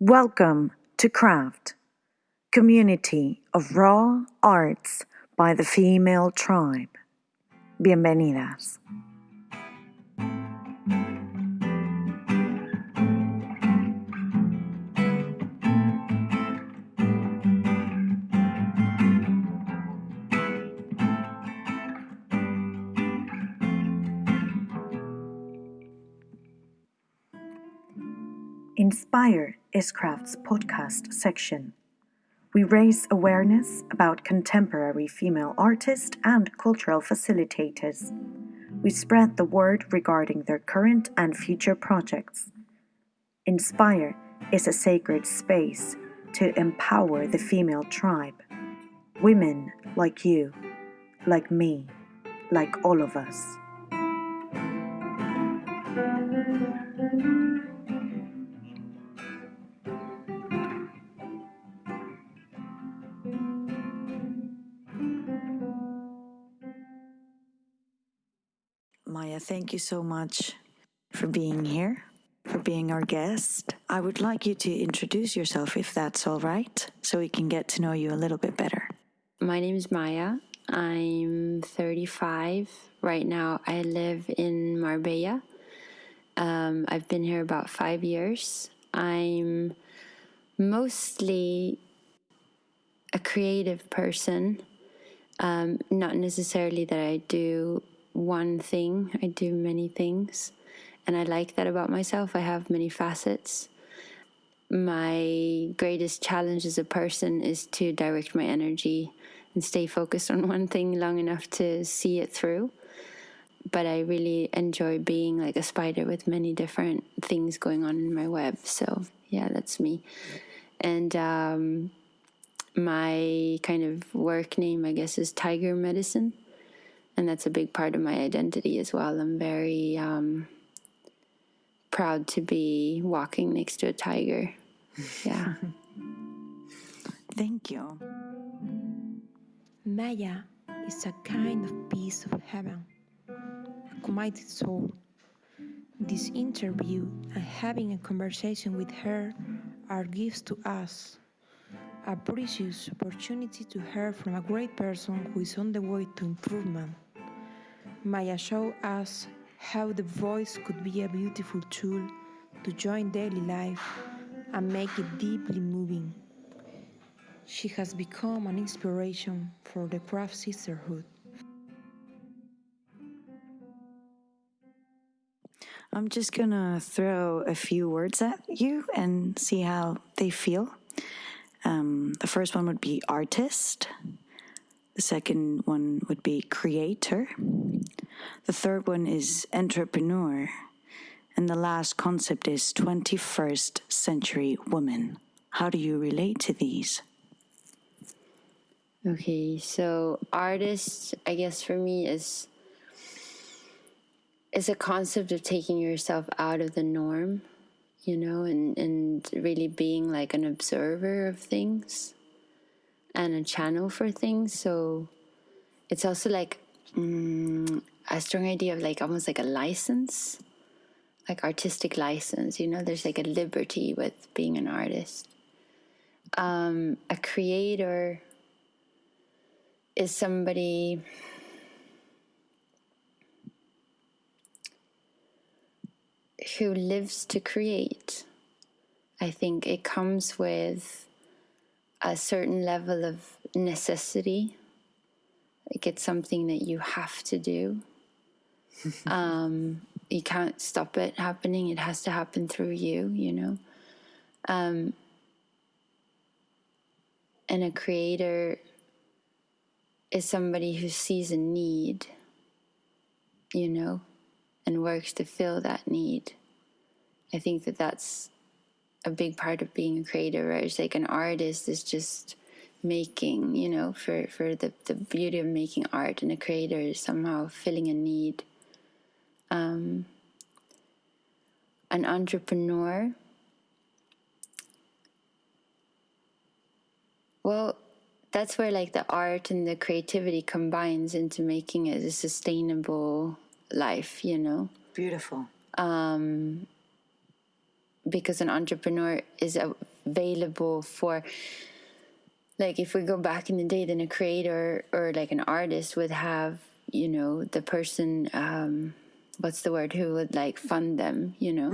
Welcome to Craft, community of raw arts by the female tribe. Bienvenidas. Inspire is Craft's podcast section. We raise awareness about contemporary female artists and cultural facilitators. We spread the word regarding their current and future projects. Inspire is a sacred space to empower the female tribe. Women like you, like me, like all of us. Thank you so much for being here, for being our guest. I would like you to introduce yourself if that's all right, so we can get to know you a little bit better. My name is Maya. I'm 35. Right now, I live in Marbella. Um, I've been here about five years. I'm mostly a creative person, um, not necessarily that I do one thing, I do many things. And I like that about myself. I have many facets. My greatest challenge as a person is to direct my energy and stay focused on one thing long enough to see it through. But I really enjoy being like a spider with many different things going on in my web. So, yeah, that's me. And um, my kind of work name, I guess, is Tiger Medicine and that's a big part of my identity as well. I'm very um, proud to be walking next to a tiger. Yeah. Thank you. Maya is a kind of piece of heaven, a committed soul. This interview and having a conversation with her are gifts to us, a precious opportunity to hear from a great person who is on the way to improvement. Maya showed us how the voice could be a beautiful tool to join daily life and make it deeply moving. She has become an inspiration for the craft sisterhood. I'm just gonna throw a few words at you and see how they feel. Um, the first one would be artist. The second one would be creator. The third one is entrepreneur. And the last concept is 21st century woman. How do you relate to these? Okay, so artist, I guess for me is is a concept of taking yourself out of the norm, you know, and and really being like an observer of things and a channel for things. So it's also like mm, a strong idea of like almost like a license, like artistic license. You know, there's like a liberty with being an artist. Um, a creator is somebody who lives to create. I think it comes with a certain level of necessity. Like it's something that you have to do. um, you can't stop it happening. It has to happen through you, you know. Um, and a creator is somebody who sees a need, you know, and works to fill that need. I think that that's a big part of being a creator, right? It's like an artist is just making, you know, for, for the, the beauty of making art, and a creator is somehow filling a need. Um, an entrepreneur, well, that's where like the art and the creativity combines into making it a sustainable life, you know? Beautiful. Um, because an entrepreneur is available for like if we go back in the day then a creator or like an artist would have you know the person um what's the word who would like fund them you know?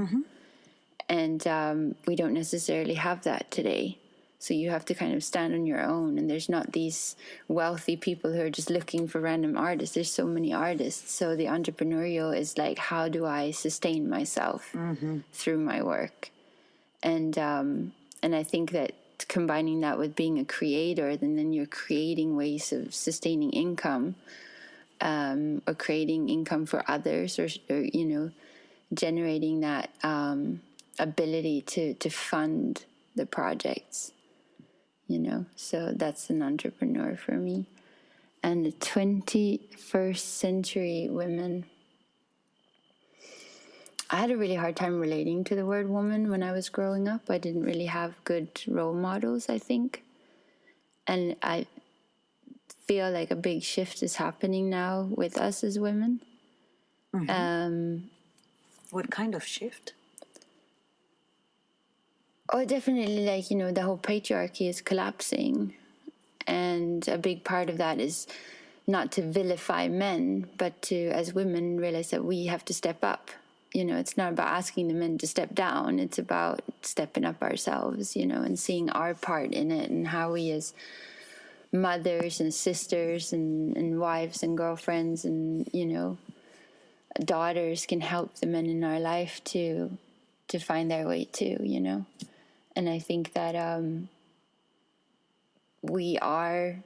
And um, we don't necessarily have that today so you have to kind of stand on your own and there's not these wealthy people who are just looking for random artists. There's so many artists. So the entrepreneurial is like how do i sustain myself through my work? And um, and i think that combining that with being a creator then then you're creating ways of sustaining income um, or creating income for others or, or you know generating that um, ability to to fund the projects you know? So that's an entrepreneur for me. And the 21st century women i had a really hard time relating to the word woman when i was growing up. I didn't really have good role models i think. And i feel like a big shift is happening now with us as women. Um, What kind of shift? Oh, definitely. Like, you know, the whole patriarchy is collapsing. And a big part of that is not to vilify men, but to, as women, realize that we have to step up. You know, it's not about asking the men to step down, it's about stepping up ourselves, you know, and seeing our part in it and how we, as mothers and sisters and, and wives and girlfriends and, you know, daughters can help the men in our life to to find their way too you know and i think that um we are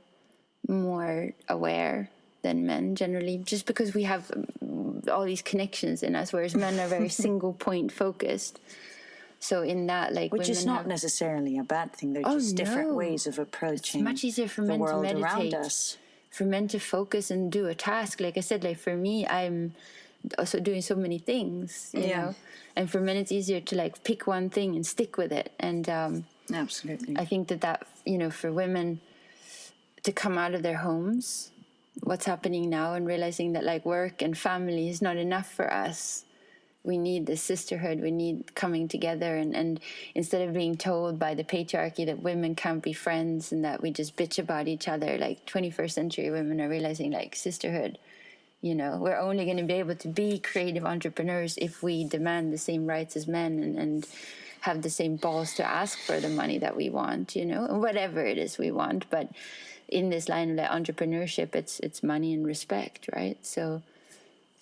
more aware than men generally just because we have um, all these connections in us whereas men are very single point focused so in that like Which is not have- necessarily a bad thing. They're Oh, just different no. ways of approaching much easier for the men to meditate around us. for men to focus and do a task like i said like for me i'm also doing so many things you Yeah. know? And for men it's easier to like pick one thing and stick with it. And um Absolutely. i think that that you know for women to come out of their homes what's happening now and realizing that like work and family is not enough for us. We need the sisterhood. We need coming together. And, and instead of being told by the patriarchy that women can't be friends and that we just bitch about each other like 21st century women are realizing like sisterhood you know we're only going to be able to be creative entrepreneurs if we demand the same rights as men and, and have the same balls to ask for the money that we want you know whatever it is we want. But in this line of like entrepreneurship it's it's money and respect right? So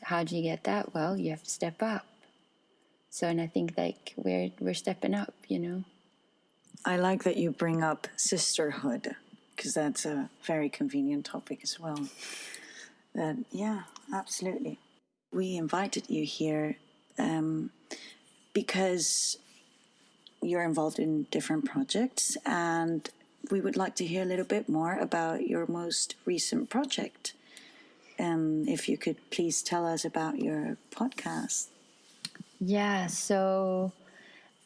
how do you get that? Well you have to step up. So and i think like we're we're stepping up you know? I like that you bring up sisterhood because that's a very convenient topic as well. That yeah, absolutely. We invited you here um, because you're involved in different projects, and we would like to hear a little bit more about your most recent project. Um, if you could please tell us about your podcast. Yeah, so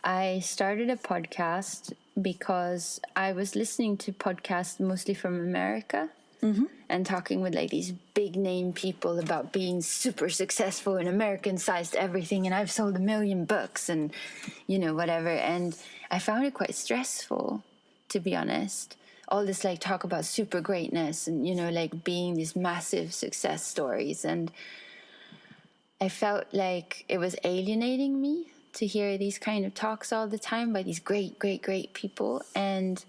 I started a podcast because I was listening to podcasts mostly from America Mm-hmm. and talking with like these big name people about being super successful and American sized everything. And I've sold a million books and, you know, whatever. And I found it quite stressful, to be honest. All this like talk about super greatness and, you know, like being these massive success stories. And I felt like it was alienating me to hear these kind of talks all the time by these great, great, great people. And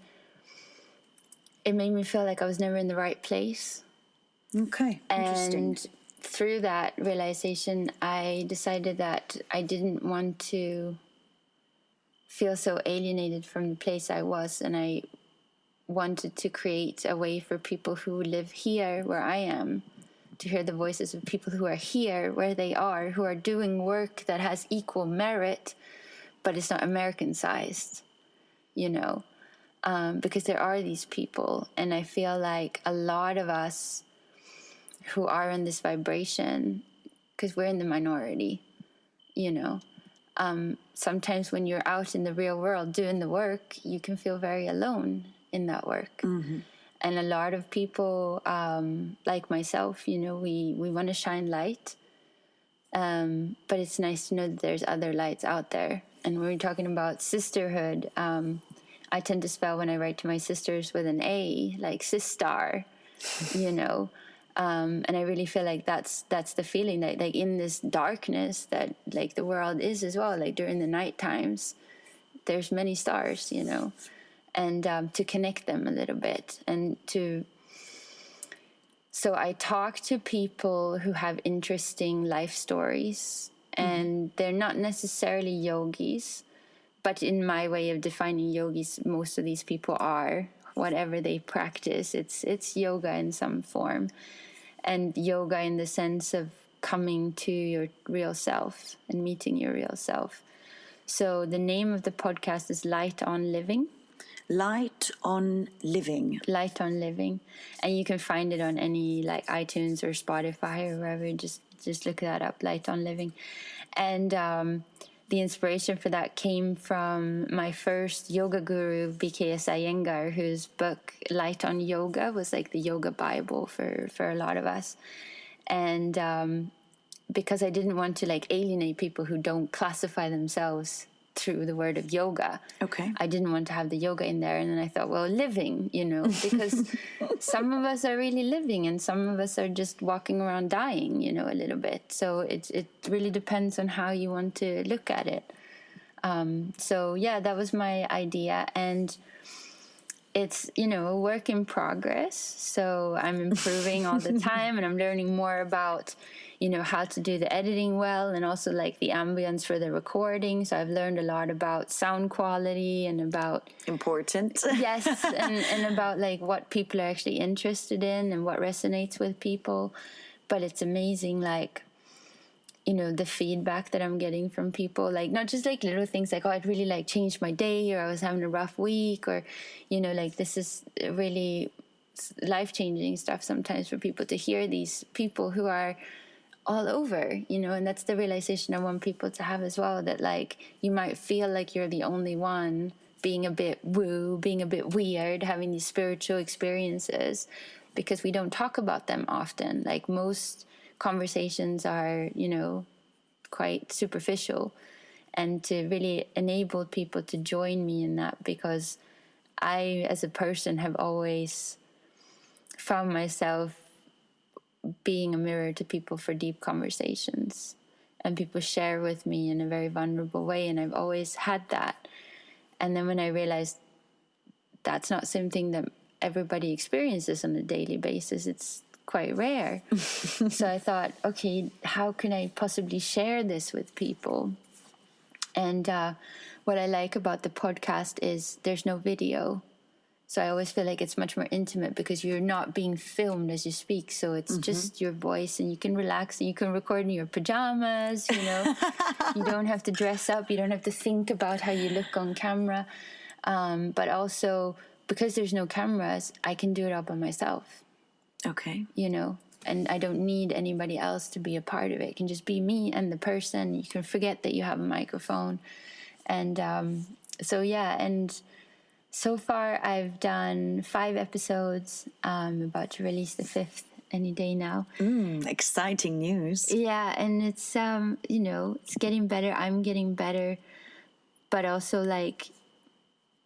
it made me feel like I was never in the right place. Okay, interesting. And through that realization, I decided that I didn't want to feel so alienated from the place I was. And I wanted to create a way for people who live here where I am to hear the voices of people who are here where they are, who are doing work that has equal merit, but it's not American sized, you know, um, because there are these people. And I feel like a lot of us who are in this vibration, because we're in the minority, you know, um, sometimes when you're out in the real world doing the work, you can feel very alone in that work and a lot of people um, like myself you know we we want to shine light um, but it's nice to know that there's other lights out there and when we're talking about sisterhood, um, I tend to spell when I write to my sisters with an A, like sister, you know. Um, and I really feel like that's that's the feeling that like in this darkness that like the world is as well. Like during the night times, there's many stars, you know, and um, to connect them a little bit and to. So I talk to people who have interesting life stories, and they're not necessarily yogis, but in my way of defining yogis, most of these people are whatever they practice. It's it's yoga in some form, and yoga in the sense of coming to your real self and meeting your real self. So the name of the podcast is Light on Living. Light on living. Light on Living, and you can find it on any like iTunes or Spotify or wherever. Just just look that up, Light on Living, and um, the inspiration for that came from my first yoga guru, BKS Iyengar, whose book Light on Yoga was like the yoga bible for for a lot of us, and um, because I didn't want to like alienate people who don't classify themselves through the word of yoga. Okay. I didn't want to have the yoga in there. And then I thought, well, living, you know, because some of us are really living and some of us are just walking around dying, you know, a little bit. So it, it really depends on how you want to look at it. Um, so, yeah, that was my idea. And it's, you know, a work in progress. So I'm improving all the time and I'm learning more about you know how to do the editing well and also like the ambience for the recording so i've learned a lot about sound quality and about Important. yes and, and about like what people are actually interested in and what resonates with people but it's amazing like you know the feedback that i'm getting from people like not just like little things like oh it really like changed my day or i was having a rough week or you know like this is really life changing stuff sometimes for people to hear these people who are all over, you know, and that's the realization I want people to have as well that like you might feel like you're the only one being a bit woo, being a bit weird, having these spiritual experiences because we don't talk about them often. Like most conversations are, you know, quite superficial and to really enable people to join me in that because I as a person have always found myself being a mirror to people for deep conversations. And people share with me in a very vulnerable way and i've always had that. And then when i realized that's not something that everybody experiences on a daily basis it's quite rare. So i thought okay how can i possibly share this with people? And uh, what i like about the podcast is there's no video so I always feel like it's much more intimate because you're not being filmed as you speak. So it's Mm-hmm. just your voice and you can relax and you can record in your pajamas, you know. you don't have to dress up, you don't have to think about how you look on camera. Um, but also because there's no cameras, I can do it all by myself, Okay. you know. And I don't need anybody else to be a part of it. It can just be me and the person. You can forget that you have a microphone. And um, so, yeah, and so far i've done five episodes. I'm about to release the fifth any day now. Mm, exciting news. yeah and it's um you know it's getting better. I'm getting better. But also like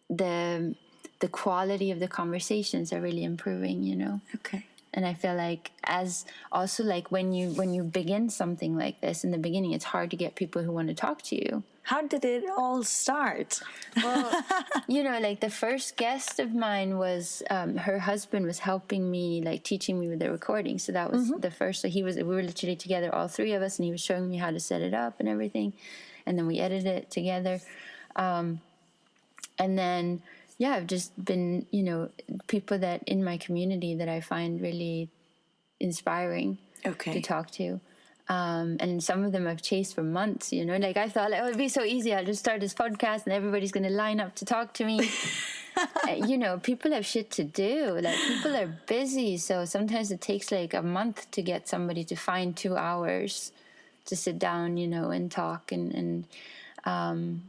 the the quality of the conversations are really improving you know? Okay. And i feel like as also like when you when you begin something like this in the beginning it's hard to get people who want to talk to you How did it all start? well, you know, like the first guest of mine was um, her husband was helping me, like teaching me with the recording. So that was the first. So he was, we were literally together, all three of us, and he was showing me how to set it up and everything, and then we edited it together. Um, and then, yeah, I've just been, you know, people that in my community that I find really inspiring Okay. to talk to. Um, and some of them I've chased for months, you know. Like I thought, like, oh, it'd be so easy. I'll just start this podcast and everybody's going to line up to talk to me. Uh, you know, people have shit to do. Like people are busy, so sometimes it takes like a month to get somebody to find two hours to sit down, you know, and talk. And and um,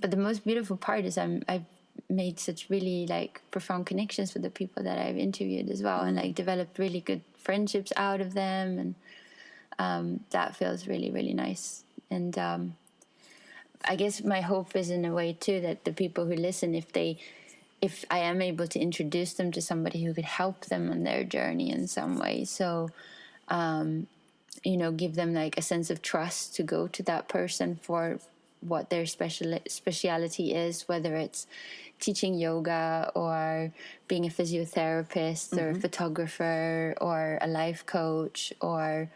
but the most beautiful part is I'm I've made such really like profound connections with the people that I've interviewed as well, and like developed really good friendships out of them and um, that feels really really nice. And um, I guess my hope is in a way too that the people who listen, if they, if I am able to introduce them to somebody who could help them on their journey in some way, so, um, you know, give them like a sense of trust to go to that person for what their special speciality is, whether it's teaching yoga or being a physiotherapist or a mm-hmm. photographer or a life coach or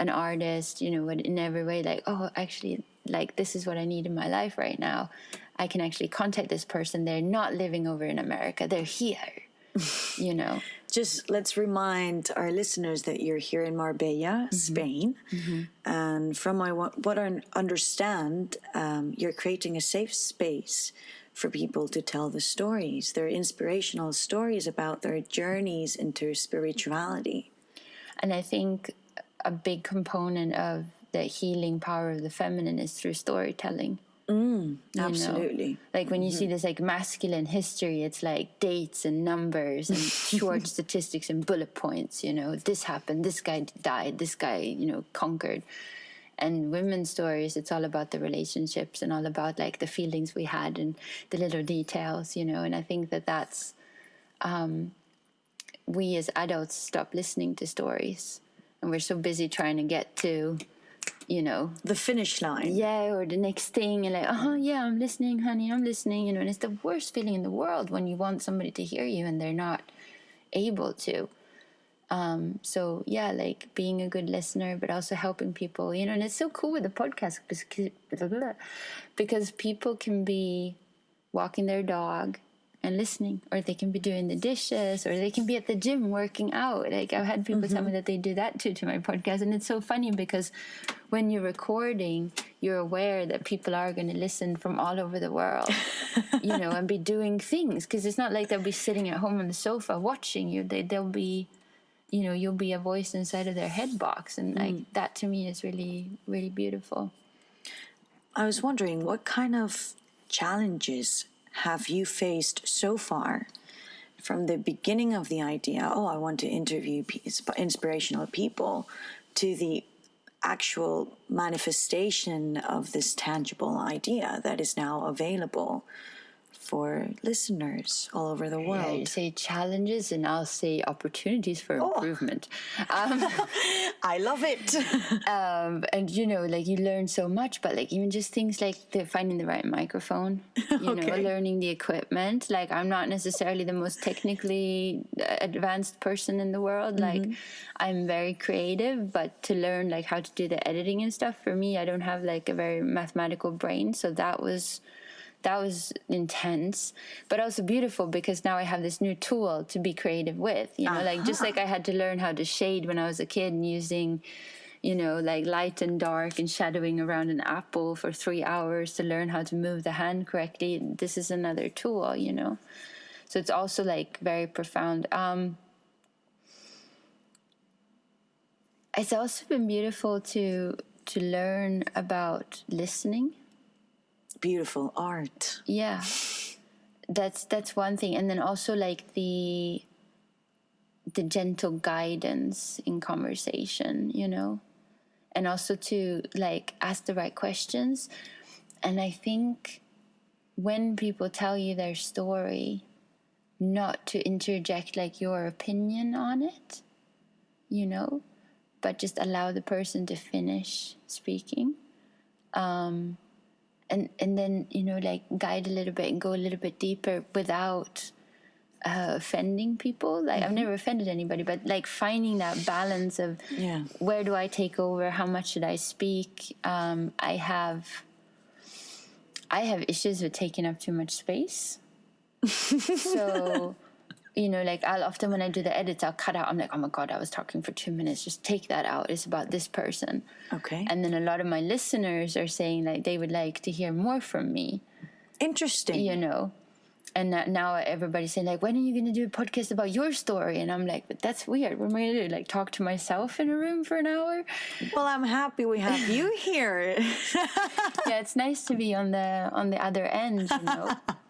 an artist, you know, in every way, like, oh, actually, like, this is what I need in my life right now. I can actually contact this person. They're not living over in America, they're here, you know. Just let's remind our listeners that you're here in Marbella, Spain, and from my what I understand, um, you're creating a safe space for people to tell the stories, their inspirational stories about their journeys into spirituality. And I think a big component of the healing power of the feminine is through storytelling. Know? Absolutely. Like when you see this like masculine history, it's like dates and numbers and short statistics and bullet points, you know, this happened, this guy died, this guy, you know, conquered. And women's stories, it's all about the relationships and all about like the feelings we had and the little details, you know. And I think that that's um, we as adults stop listening to stories, and we're so busy trying to get to, you know, The finish line. yeah, or the next thing, and like, oh yeah, I'm listening, honey, I'm listening, you know. And it's the worst feeling in the world when you want somebody to hear you and they're not able to. Um, so yeah, like being a good listener, but also helping people, you know. And it's so cool with the podcast because because people can be walking their dog and listening, or they can be doing the dishes, or they can be at the gym working out. Like I've had people tell me mm-hmm. that they do that too to my podcast, and it's so funny because when you're recording, you're aware that people are going to listen from all over the world, you know, and be doing things because it's not like they'll be sitting at home on the sofa watching you. They they'll be you know you'll be a voice inside of their head box and like mm. that to me is really really beautiful I was wondering what kind of challenges have you faced so far from the beginning of the idea, oh, I want to interview inspirational people, to the actual manifestation of this tangible idea that is now available for listeners all over the Yeah, you world? say challenges and i'll say opportunities for improvement. Um, I love it. um, and you know like you learn so much but like even just things like the finding the right microphone you know learning the equipment. Like i'm not necessarily the most technically uh, advanced person in the world. Like i'm very creative but to learn like how to do the editing and stuff for me i don't have like a very mathematical brain. So that was that was intense but also beautiful because now i have this new tool to be creative with you know like just like i had to learn how to shade when i was a kid and using you know like light and dark and shadowing around an apple for three hours to learn how to move the hand correctly this is another tool you know. So it's also like very profound. Um it's also been beautiful to to learn about listening Beautiful art. yeah. That's that's one thing. And then also like the the gentle guidance in conversation you know? And also to like ask the right questions. And i think when people tell you their story not to interject like your opinion on it you know but just allow the person to finish speaking um and and then you know like guide a little bit and go a little bit deeper without uh, offending people. Like i've never offended anybody but like finding that balance of Yeah. where do i take over? How much should i speak? Um, i have i have issues with taking up too much space. So you know like i'll often when i do the edits i'll cut out. I'm like oh my god i was talking for two minutes. Just take that out. It's about this person. Okay. and then a lot of my listeners are saying like they would like to hear more from me. Interesting. you know? And that now everybody's saying like when are you going to do a podcast about your story? And i'm like but that's weird. What am i going to do like talk to myself in a room for an hour? Well, I'm happy we have you here. yeah it's nice to be on the on the other end you know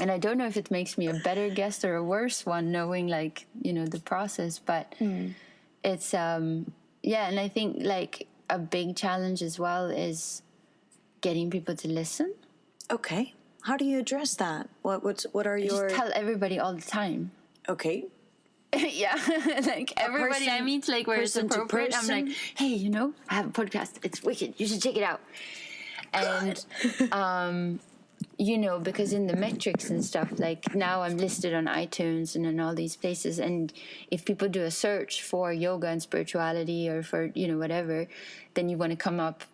and i don't know if it makes me a better guest or a worse one knowing like you know the process but it's um yeah and i think like a big challenge as well is getting people to listen. Okay. How do you address that? What what's what are your Just tell everybody all the time. okay? yeah, like everybody I person- meet, like where it's appropriate, I'm like, hey, you know, I have a podcast. It's wicked. You should check it out. And um, you know, because in the metrics and stuff, like now I'm listed on iTunes and in all these places, and if people do a search for yoga and spirituality or for you know whatever, then you want to come up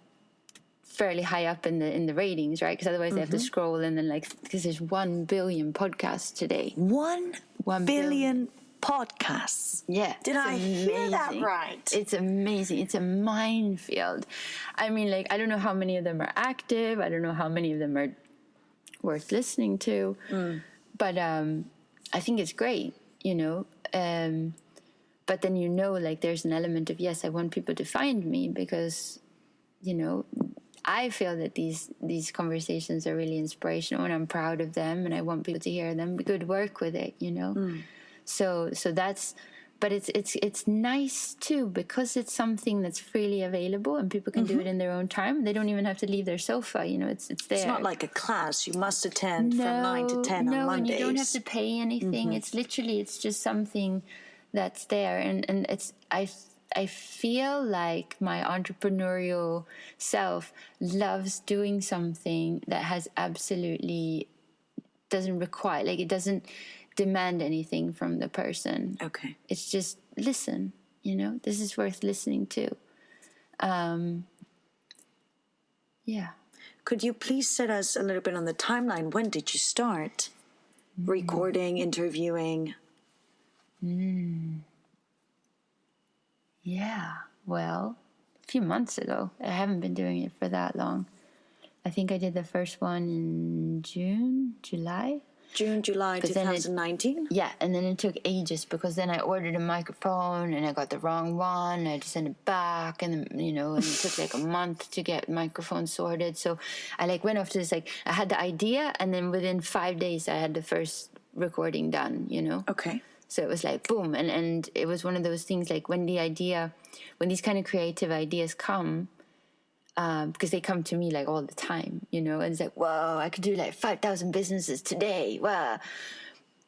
fairly high up in the in the ratings, right? Because otherwise they have to mm-hmm. scroll and then like because there's one billion podcasts today. One One billion podcasts. Yeah. Did I hear that right? It's amazing. It's a minefield. I mean, like, I don't know how many of them are active. I don't know how many of them are worth listening to. Mm. But um, I think it's great, you know. Um, but then you know, like, there's an element of, yes, I want people to find me because, you know, I feel that these these conversations are really inspirational and I'm proud of them and I want people to hear them. Good work with it, you know. Mm. So so that's but it's it's it's nice too because it's something that's freely available and people can do it mm-hmm. in their own time. They don't even have to leave their sofa, you know, it's it's there. It's not like a class. You must attend from nine to ten no, on Mondays. and you don't have to pay anything. Mm-hmm. It's literally it's just something that's there, and and it's I I feel like my entrepreneurial self loves doing something that has absolutely doesn't require like it doesn't demand anything from the person. Okay. It's just listen. You know, this is worth listening to. Um, yeah. Could you please set us a little bit on the timeline? When did you start Mm. recording, interviewing? Yeah, well, a few months ago. I haven't been doing it for that long. I think I did the first one in June, July. June, July But then it- 2019? Yeah, and then it took ages because then I ordered a microphone and I got the wrong one. I had to send it back, and you know, and it took like a month to get microphone sorted. So I like went off to this like I had the idea, and then within five days I had the first recording done. You know. Okay. So it was like boom, and and it was one of those things like when the idea, when these kind of creative ideas come, um, because they come to me like all the time, you know, and it's like whoa, I could do like five thousand businesses today, wow,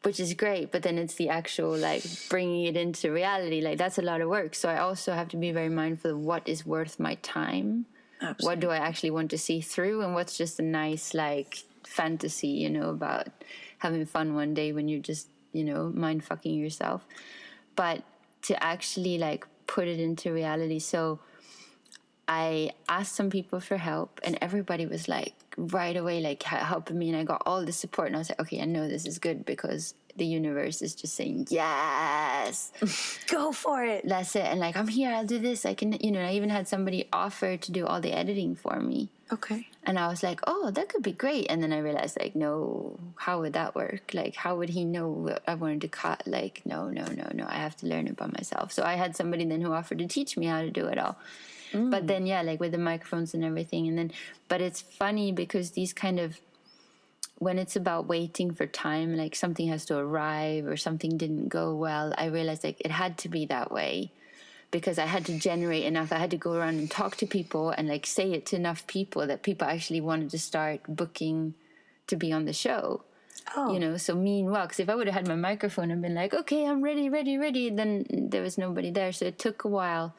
which is great. But then it's the actual like bringing it into reality, like that's a lot of work. So I also have to be very mindful of what is worth my time, Absolutely. what do I actually want to see through, and what's just a nice like fantasy, you know, about having fun one day when you're just you know mind fucking yourself but to actually like put it into reality so i asked some people for help and everybody was like right away like helping me and i got all the support and i was like okay i know this is good because the universe is just saying yes Go for it. that's it and like i'm here i'll do this i can you know i even had somebody offer to do all the editing for me Okay. and I was like, oh, that could be great. And then I realized, like, no, how would that work? Like, how would he know what I wanted to cut? Like, no, no, no, no. I have to learn it by myself. So I had somebody then who offered to teach me how to do it all. But mm. then, yeah, like with the microphones and everything. And then, but it's funny because these kind of, when it's about waiting for time, like something has to arrive or something didn't go well, I realized like it had to be that way because I had to generate enough. I had to go around and talk to people and like say it to enough people that people actually wanted to start booking to be on the show. Oh. You know, so meanwhile, because if I would have had my microphone and been like, okay, I'm ready, ready, ready, then there was nobody there. So it took a while,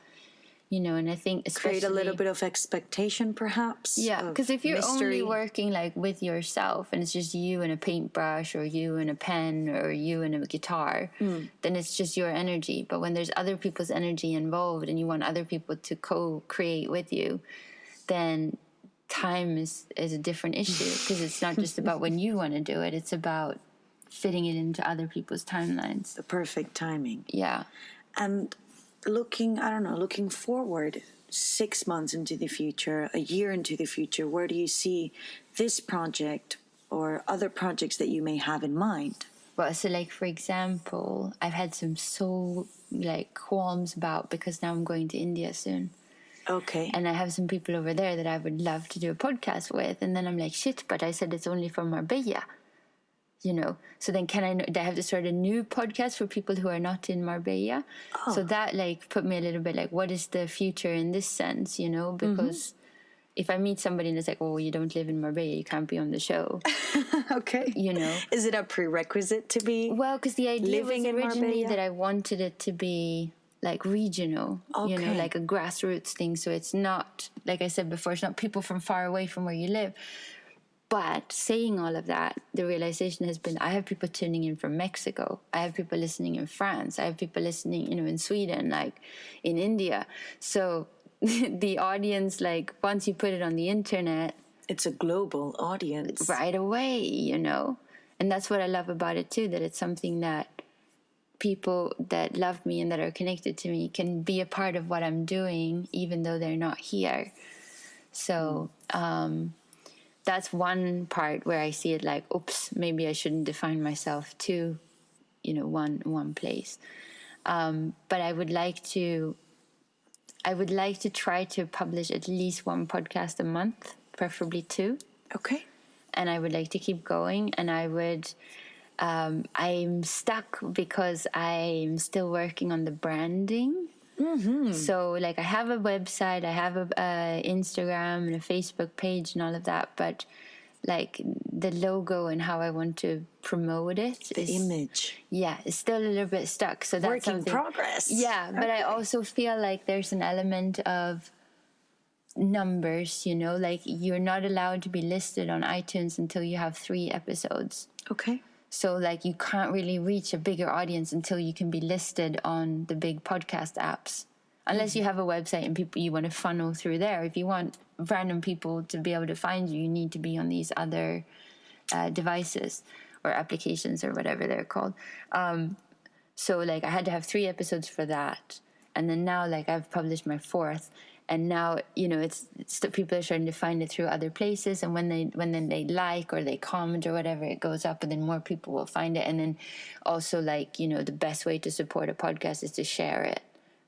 you know, and I think especially. Create a little bit of expectation, perhaps. Yeah, because if you're mystery. only working like with yourself and it's just you and a paintbrush or you and a pen or you and a guitar, mm. then it's just your energy. But when there's other people's energy involved and you want other people to co-create with you, then time is is a different issue because it's not just about when you want to do it; it's about fitting it into other people's timelines. the perfect timing. Yeah. And looking, I don't know, looking forward six months into the future, a year into the future, where do you see this project or other projects that you may have in mind? Well, so like for example, I've had some so like qualms about because now I'm going to India soon. Okay. and I have some people over there that I would love to do a podcast with, and then I'm like, shit, but I said it's only for Marbella, you know. So then, can I? I have to start a new podcast for people who are not in Marbella? So oh. that like put me a little bit like, what is the future in this sense, you know? Mm-hmm. Because if I meet somebody and it's like, oh, you don't live in Marbella, you can't be on the show, Okay. you know. Is it a prerequisite to be? Well, because the idea Living was originally that I wanted it to be like regional, okay. you know, like a grassroots thing. So it's not, like I said before, it's not people from far away from where you live. But saying all of that, the realization has been I have people tuning in from Mexico. I have people listening in France. I have people listening, you know, in Sweden, like in India. So the audience, like once you put it on the internet, It's a global audience. right away, you know. And that's what I love about it too, that it's something that people that love me and that are connected to me can be a part of what I'm doing, even though they're not here. So um, that's one part where I see it like, oops, maybe I shouldn't define myself to, you know, one one place. Um, but I would like to, I would like to try to publish at least one podcast a month, preferably two Okay. and I would like to keep going. And I would, um, I'm stuck because I'm still working on the branding. So, like, I have a website, I have a uh, Instagram and a Facebook page and all of that, but like the logo and how I want to promote it The is image. yeah, it's still a little bit stuck. So that's Work in progress. Yeah, but I also feel like there's an element of numbers. You know, like you're not allowed to be listed on iTunes until you have three episodes. Okay. So like you can't really reach a bigger audience until you can be listed on the big podcast apps. Unless you have a website and people you want to funnel through there. If you want random people to be able to find you, you need to be on these other uh, devices or applications or whatever they're called. Um, so like I had to have three episodes for that, and then now like I've published my fourth, and now you know it's, it's people are starting to find it through other places, and when they when then they like or they comment or whatever, it goes up, and then more people will find it, and then also like you know the best way to support a podcast is to share it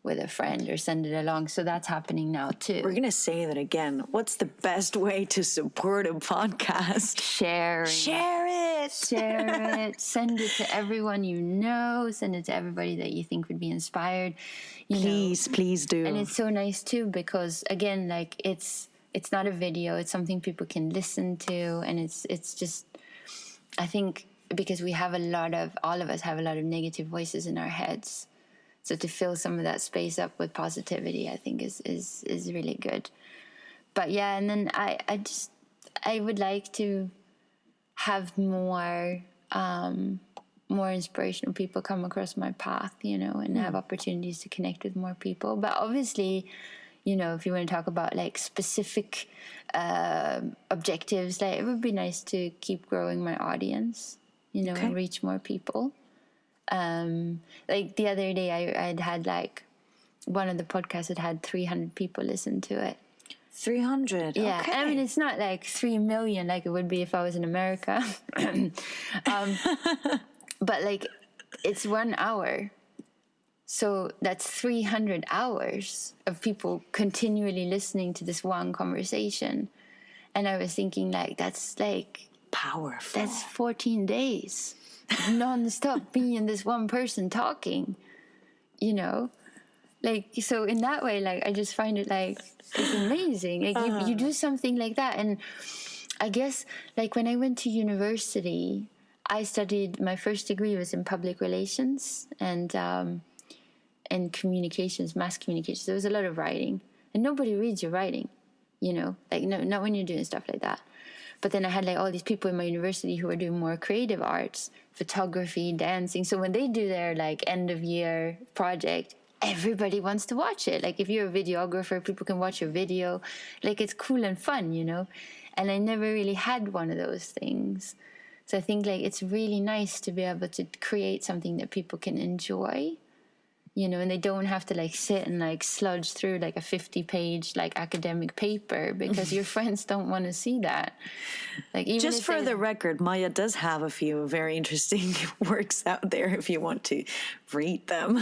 with a friend or send it along. So that's happening now too. We're gonna say that again. What's the best way to support a podcast? Sharing. Share it. Share it, send it to everyone you know, send it to everybody that you think would be inspired. You know. Please, please do. And it's so nice too because again, like it's it's not a video; it's something people can listen to, and it's it's just I think because we have a lot of all of us have a lot of negative voices in our heads. So to fill some of that space up with positivity, I think is is is really good. But yeah, and then I I just I would like to have more um, more inspirational people come across my path, you know, and have opportunities to connect with more people. But obviously, you know, if you want to talk about like specific um objectives, like it would be nice to keep growing my audience, you know, Okay. and reach more people. Um, like the other day, I I'd had like one of the podcasts had had 300 people listen to it. 300. Yeah, Okay. I mean it's not like three million like it would be if I was in America, um, but like it's one hour, so that's three hundred hours of people continually listening to this one conversation, and I was thinking like that's like Powerful. that's fourteen days, non-stop and this one person talking, you know like so in that way like i just find it like it's amazing. Like you, you do something like that. And i guess like when i went to university i studied my first degree was in public relations and um and communications mass communications. There was a lot of writing. And nobody reads your writing you know? Like no not when you're doing stuff like that. But then i had like all these people in my university who were doing more creative arts photography dancing. So when they do their like end of year project everybody wants to watch it. Like if you're a videographer people can watch your video. Like it's cool and fun you know? And i never really had one of those things. So i think like it's really nice to be able to create something that people can enjoy you know, and they don't have to like sit and like sludge through like a 50 page like academic paper because your friends don't want to see that. Like even Just for the record, Maya does have a few very interesting works out there if you want to read them.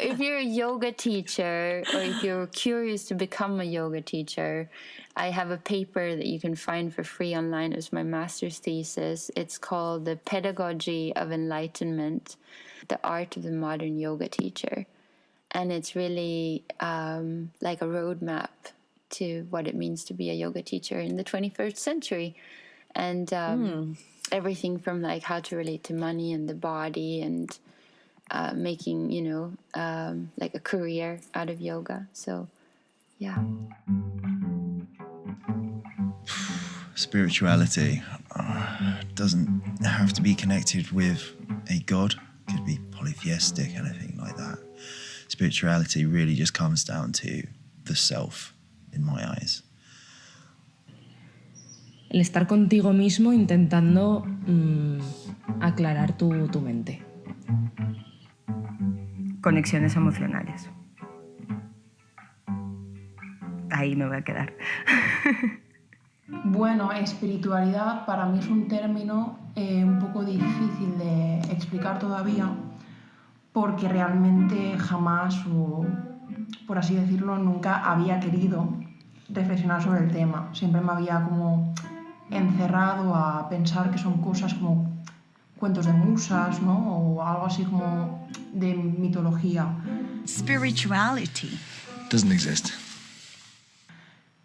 if you're a yoga teacher or if you're curious to become a yoga teacher, I have a paper that you can find for free online as my master's thesis. It's called The Pedagogy of Enlightenment The Art of the Modern Yoga Teacher. And it's really um, like a roadmap to what it means to be a yoga teacher in the 21st century. And um, everything from like how to relate to money and the body and uh, making you know um, like a career out of yoga. So yeah. Spirituality uh, doesn't have to be connected with a god could be polytheistic anything like that spirituality really just comes down to the self in my eyes el estar contigo mismo intentando mm, aclarar tu, tu mente. Conexiones emocionales. Ahí me voy a quedar. Bueno, espiritualidad para mí es un término eh, un poco difícil de explicar todavía porque realmente jamás, o por así decirlo, nunca había querido reflexionar sobre el tema. Siempre me había como encerrado a pensar que son cosas como cuentos de musas, ¿no? O algo así como de mitología. Spirituality. doesn't exist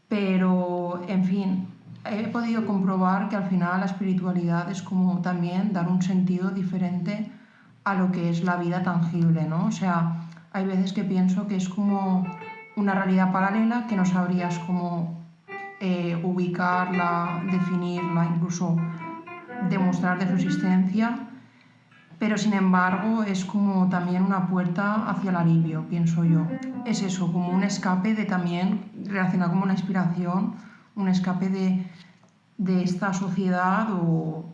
Pero, en fin, he podido comprobar que al final la espiritualidad es como también dar un sentido diferente a lo que es la vida tangible, ¿no? O sea, hay veces que pienso que es como una realidad paralela que no sabrías cómo eh, ubicarla, definirla, incluso demostrar de su existencia, pero sin embargo es como también una puerta hacia el alivio, pienso yo. Es eso, como un escape de también, relacionado como una inspiración, un escape de, de esta sociedad o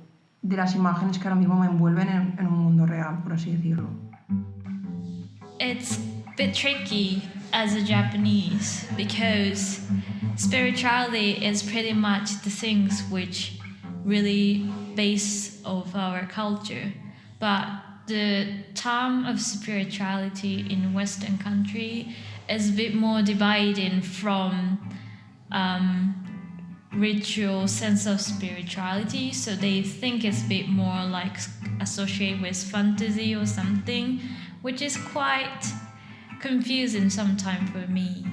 de las imágenes que ahora mismo me envuelven en, en un mundo real, por así decirlo. It's a bit tricky as a Japanese because spirituality is pretty much the things which really base of our culture. But the term of spirituality in Western country is a bit more divided from um, ritual sense of spirituality. So they think it's a bit more like associated with fantasy or something, which is quite confusing sometimes for me.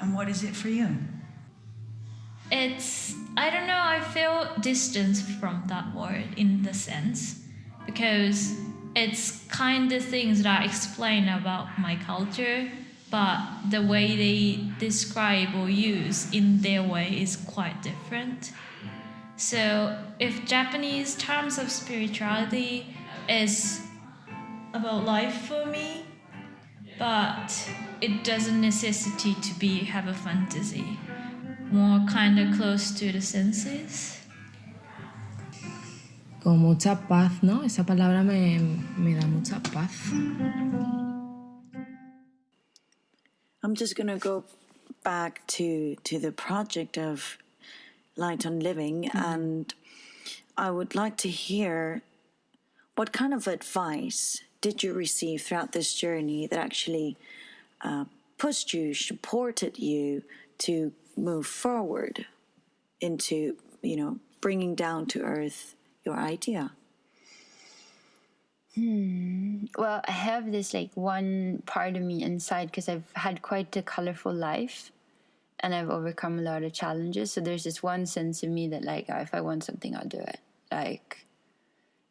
And what is it for you? It's I don't know, I feel distance from that word in the sense because it's kind of things that I explain about my culture, but the way they describe or use in their way is quite different. So if Japanese terms of spirituality is about life for me, but it doesn't necessity to be have a fantasy. More kind of close to the senses. Con mucha paz, ¿no? Esa palabra me, me da mucha paz. I'm just going to go back to to the project of Light on Living, and I would like to hear what kind of advice did you receive throughout this journey that actually uh, pushed you, supported you to move forward into, you know, bringing down to earth your idea. Hmm. Well, I have this like one part of me inside because I've had quite a colorful life and I've overcome a lot of challenges. So there's this one sense of me that like oh, if I want something, I'll do it. Like,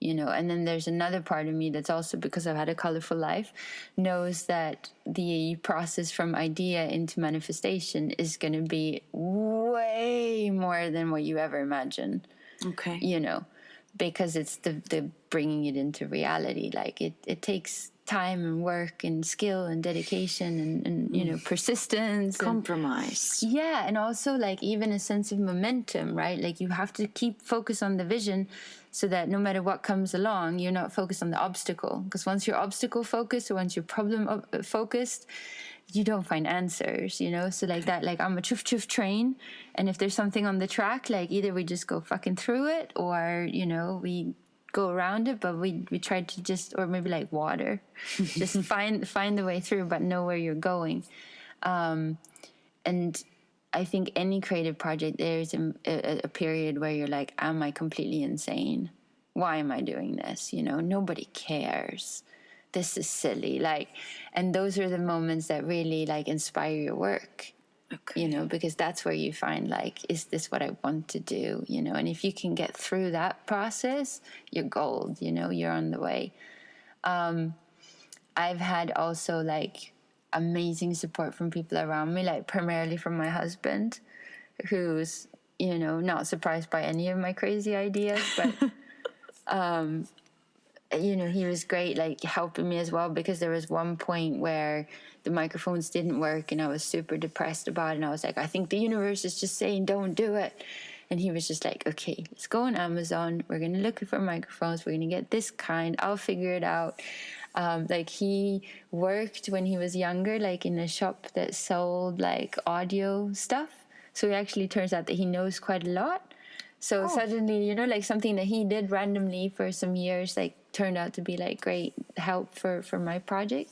you know, and then there's another part of me that's also because I've had a colorful life knows that the process from idea into manifestation is going to be way more than what you ever imagine Okay. you know because it's the the bringing it into reality. Like it it takes time and work and skill and dedication and, and you know mm. persistence and- Compromise. yeah and also like even a sense of momentum right? Like you have to keep focus on the vision so that no matter what comes along you're not focused on the obstacle. Because once you're obstacle focused or once you're problem uh, focused you don't find answers, you know? So like that, like I'm a chuff chuff train. And if there's something on the track, like either we just go fucking through it or, you know, we go around it, but we, we try to just, or maybe like water, just find, find the way through, but know where you're going. Um, and I think any creative project, there's a, a, a period where you're like, am I completely insane? Why am I doing this? You know, nobody cares this is silly like and those are the moments that really like inspire your work Okay. you know because that's where you find like is this what i want to do you know and if you can get through that process you're gold you know you're on the way um i've had also like amazing support from people around me like primarily from my husband who's you know not surprised by any of my crazy ideas but um you know he was great like helping me as well because there was one point where the microphones didn't work and i was super depressed about it. And i was like i think the universe is just saying don't do it. And he was just like okay let's go on amazon. We're gonna look for microphones. We're gonna get this kind. I'll figure it out. Um, like he worked when he was younger like in a shop that sold like audio stuff. So it actually turns out that he knows quite a lot. So suddenly you know like something that he did randomly for some years like turned out to be like great help for for my project.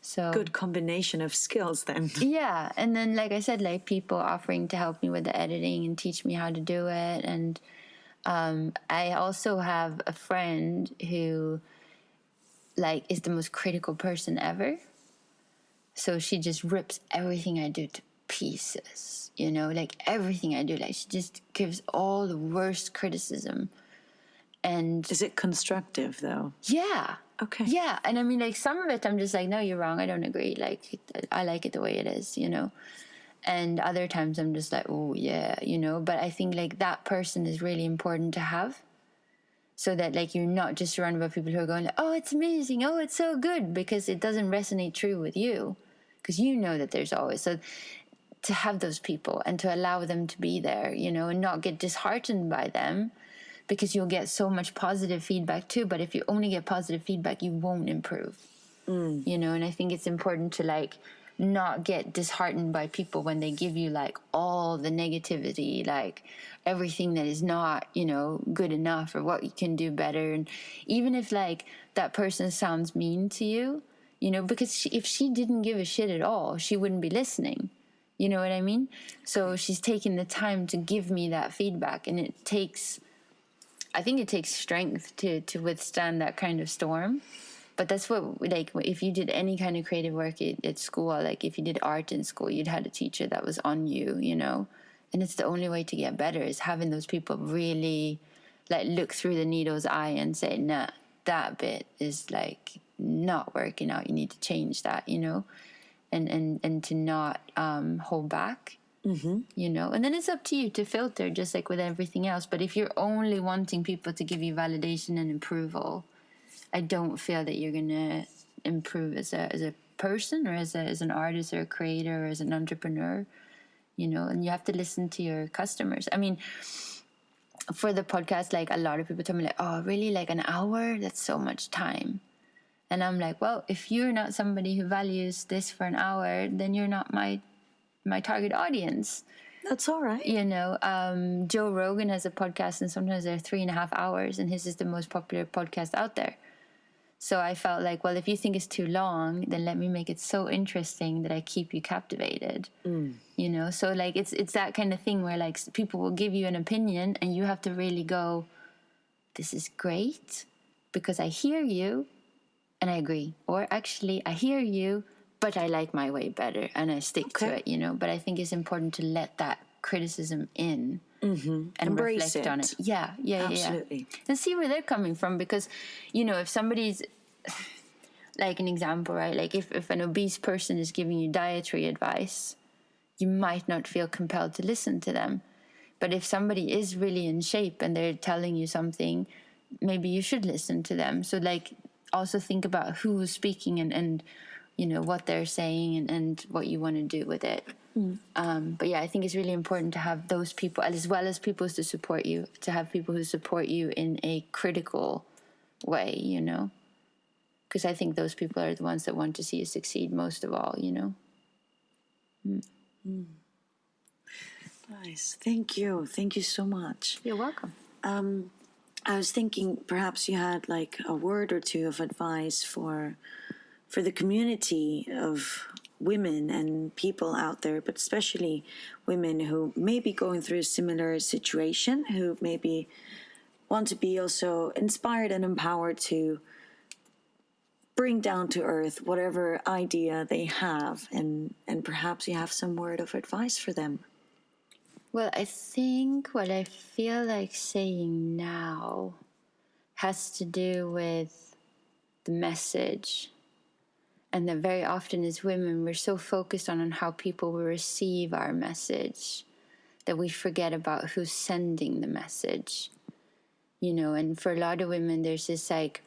So Good combination of skills then. yeah and then like i said like people offering to help me with the editing and teach me how to do it. And um, i also have a friend who like is the most critical person ever. So she just rips everything i do to pieces you know? Like everything i do like she just gives all the worst criticism and Is it constructive though? yeah Okay. yeah, and I mean, like some of it, I'm just like, no, you're wrong. I don't agree. Like, I like it the way it is, you know. And other times, I'm just like, oh yeah, you know. But I think like that person is really important to have, so that like you're not just surrounded by people who are going, like, oh, it's amazing, oh, it's so good, because it doesn't resonate true with you, because you know that there's always so to have those people and to allow them to be there, you know, and not get disheartened by them because you'll get so much positive feedback too. But if you only get positive feedback, you won't improve, mm. you know. And I think it's important to like not get disheartened by people when they give you like all the negativity, like everything that is not, you know, good enough or what you can do better. And even if like that person sounds mean to you, you know, because she, if she didn't give a shit at all, she wouldn't be listening. You know what I mean? So she's taking the time to give me that feedback, and it takes, I think it takes strength to to withstand that kind of storm. But that's what like if you did any kind of creative work at, at school, like if you did art in school, you'd had a teacher that was on you, you know, and it's the only way to get better is having those people really like look through the needle's eye and say, nah, that bit is like not working out. You need to change that, you know and and and to not um, hold back Mm-hmm. you know? And then it's up to you to filter just like with everything else. But if you're only wanting people to give you validation and approval i don't feel that you're gonna improve as a as a person or as a as an artist or a creator or as an entrepreneur you know? And you have to listen to your customers. I mean for the podcast like a lot of people tell me like oh really? Like an hour? That's so much time. And I'm like, well, if you're not somebody who values this for an hour, then you're not my my target audience. That's all right. You know, um, Joe Rogan has a podcast, and sometimes they're three and a half hours, and his is the most popular podcast out there. So I felt like, well, if you think it's too long, then let me make it so interesting that I keep you captivated. You know, so like it's it's that kind of thing where like people will give you an opinion, and you have to really go, "This is great," because I hear you, and I agree. Or actually, I hear you, but I like my way better and I stick to it, you know. But I think it's important to let that criticism in mm-hmm. and Embrace reflect on it. it. Yeah, yeah, yeah, yeah. Absolutely. And see where they're coming from because, you know, if somebody's like an example, right? Like if, if an obese person is giving you dietary advice, you might not feel compelled to listen to them. But if somebody is really in shape and they're telling you something, maybe you should listen to them. So like also think about who's speaking and, and you know what they're saying and, and what you want to do with it. Um, but yeah, I think it's really important to have those people as well as people to support you, to have people who support you in a critical way, you know. Because I think those people are the ones that want to see you succeed most of all, you know. Nice. Thank you. Thank you so much. You're welcome. Um, I was thinking perhaps you had like a word or two of advice for for the community of women and people out there, but especially women who may be going through a similar situation, who maybe want to be also inspired and empowered to bring down to earth whatever idea they have and and perhaps you have some word of advice for them Well, I think what I feel like saying now has to do with the message. And that very often as women, we're so focused on, on how people will receive our message that we forget about who's sending the message. You know, and for a lot of women, there's this like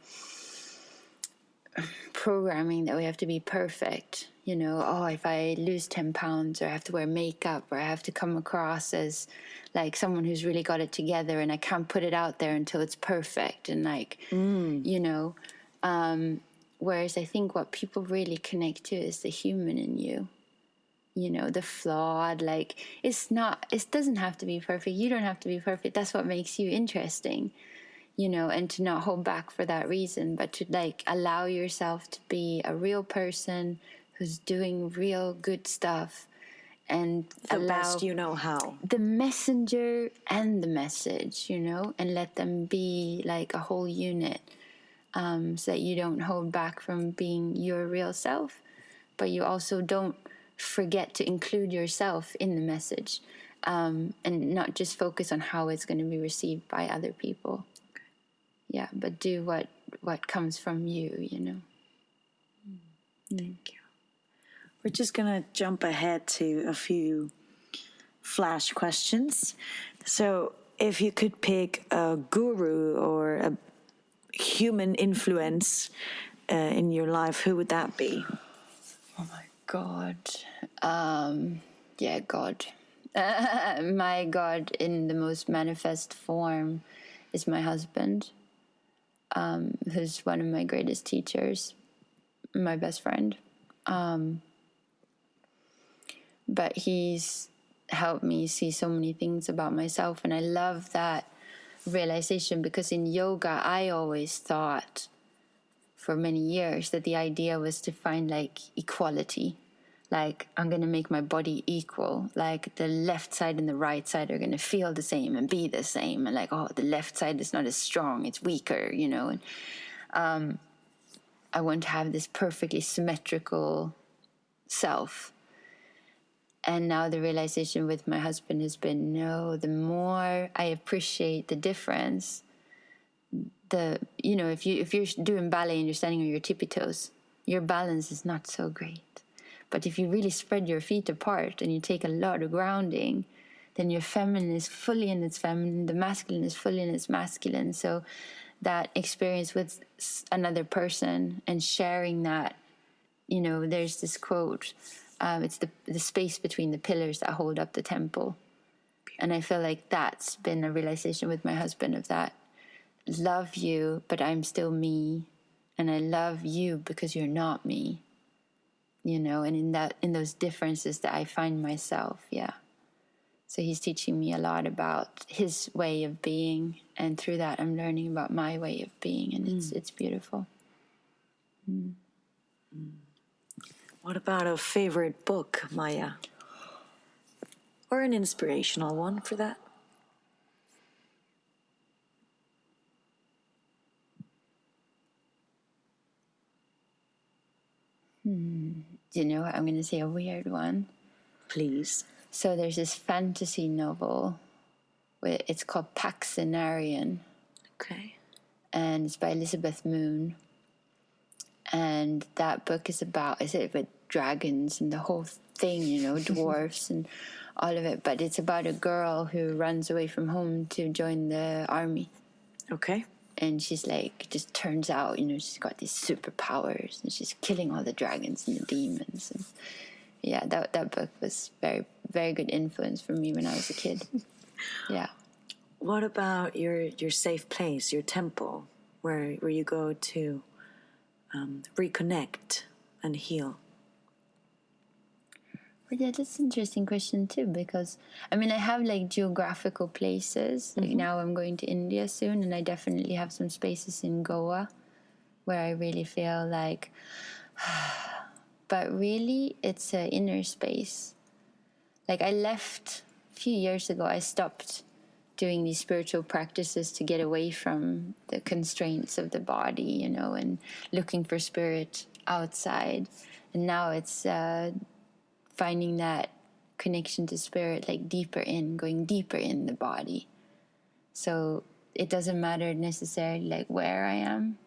programming that we have to be perfect. You know, oh, if I lose 10 pounds or I have to wear makeup or I have to come across as like someone who's really got it together and I can't put it out there until it's perfect. And like, you know, um, whereas I think what people really connect to is the human in you. You know, the flawed, like, it's not, it doesn't have to be perfect. You don't have to be perfect. That's what makes you interesting you know, and to not hold back for that reason, but to like allow yourself to be a real person who's doing real good stuff and the best you know how the messenger and the message, you know, and let them be like a whole unit um, so that you don't hold back from being your real self, but you also don't forget to include yourself in the message um, and not just focus on how it's going to be received by other people yeah but do what what comes from you you know Thank you. We're just going to jump ahead to a few flash questions. So, if you could pick a guru or a human influence uh, in your life, who would that be? oh my god. Um yeah god. My god in the most manifest form is my husband um who's one of my greatest teachers my best friend. Um but he's helped me see so many things about myself and i love that realization because in yoga i always thought for many years that the idea was to find like equality. Like i'm going to make my body equal. Like the left side and the right side are going to feel the same and be the same. And like oh the left side is not as strong it's weaker you know? And um, i want to have this perfectly symmetrical self and now the realization with my husband has been no the more i appreciate the difference the you know if you if you're doing ballet and you're standing on your tippy toes your balance is not so great. But if you really spread your feet apart and you take a lot of grounding then your feminine is fully in its feminine the masculine is fully in its masculine. So that experience with another person and sharing that you know there's this quote um, it's the the space between the pillars that hold up the temple. And i feel like that's been a realization with my husband of that. Love you but i'm still me. And i love you because you're not me. You know and in that in those differences that i find myself yeah. So he's teaching me a lot about his way of being. And through that i'm learning about my way of being. And it's mm. it's beautiful mm. Mm. What about a favorite book, Maya? Or an inspirational one for that? Hmm. Do you know what? i'm going to say a weird one Please. So there's this fantasy novel. Where it's called Paksenarrion, Okay. and it's by Elizabeth Moon. And that book is about is it with dragons and the whole thing, you know, dwarfs and all of it. But it's about a girl who runs away from home to join the army, Okay. and she's like, just turns out, you know, she's got these superpowers, and she's killing all the dragons and the demons. And yeah, that that book was very very good influence for me when I was a kid. Yeah. What about your your safe place, your temple, where where you go to um, reconnect and heal? But yeah, that's an interesting question too because I mean I have like geographical places. Like now I'm going to India soon and I definitely have some spaces in Goa where I really feel like but really it's an inner space. Like I left a few years ago I stopped doing these spiritual practices to get away from the constraints of the body, you know, and looking for spirit outside. And now it's uh, finding that connection to spirit like deeper in, going deeper in the body. So it doesn't matter necessarily like where I am,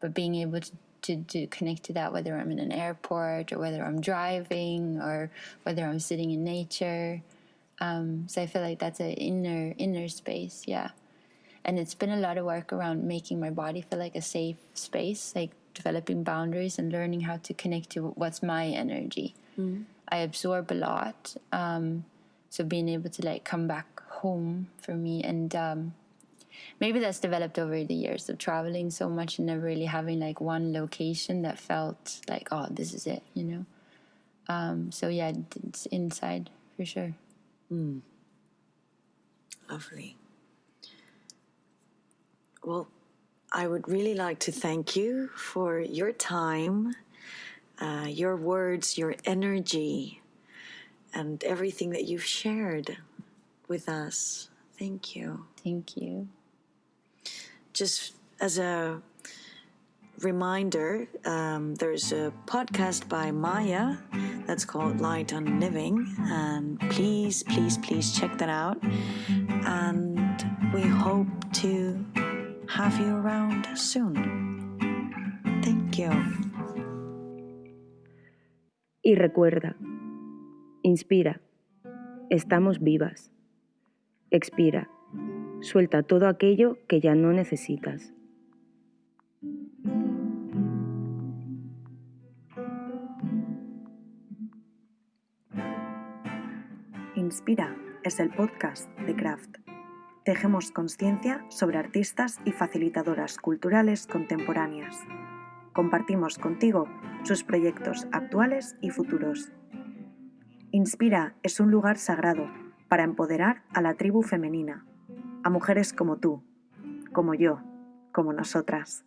but being able to, to, to connect to that, whether I'm in an airport or whether I'm driving or whether I'm sitting in nature. Um, so I feel like that's an inner inner space, yeah. And it's been a lot of work around making my body feel like a safe space, like developing boundaries and learning how to connect to what's my energy. Mm. I absorb a lot, um, so being able to like come back home for me and um, maybe that's developed over the years of traveling so much and never really having like one location that felt like oh this is it you know um, so yeah it's inside for sure Mm. Lovely. Well, I would really like to thank you for your time, uh, your words, your energy, and everything that you've shared with us. Thank you. thank you Just as a reminder, um, there's a podcast by Maya that's called Light on Living, and please, please, please check that out. And we hope to have you around soon. Thank you. Y recuerda, inspira, estamos vivas. Expira, suelta todo aquello que ya no necesitas. Inspira es el podcast de Craft. Tejemos conciencia sobre artistas y facilitadoras culturales contemporáneas. Compartimos contigo sus proyectos actuales y futuros. Inspira es un lugar sagrado para empoderar a la tribu femenina, a mujeres como tú, como yo, como nosotras.